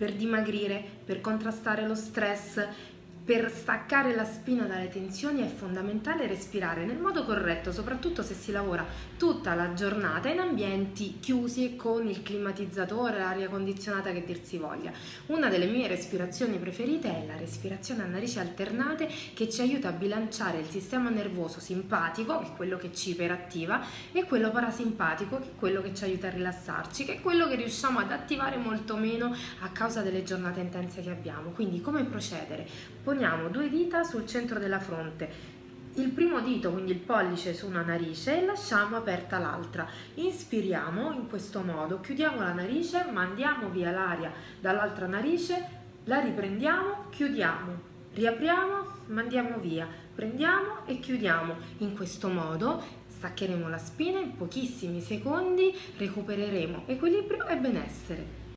per dimagrire, per contrastare lo stress, per staccare la spina dalle tensioni è fondamentale respirare nel modo corretto, soprattutto se si lavora tutta la giornata in ambienti chiusi con il climatizzatore, l'aria condizionata che dir si voglia. Una delle mie respirazioni preferite è la respirazione a narici alternate che ci aiuta a bilanciare il sistema nervoso simpatico, che è quello che ci iperattiva, e quello parasimpatico, che è quello che ci aiuta a rilassarci, che è quello che riusciamo ad attivare molto meno a causa delle giornate intense che abbiamo. Quindi come procedere? Poniamo due dita sul centro della fronte, il primo dito, quindi il pollice su una narice e lasciamo aperta l'altra. Inspiriamo in questo modo, chiudiamo la narice, mandiamo via l'aria dall'altra narice, la riprendiamo, chiudiamo, riapriamo, mandiamo via, prendiamo e chiudiamo. In questo modo staccheremo la spina in pochissimi secondi, recupereremo equilibrio e benessere.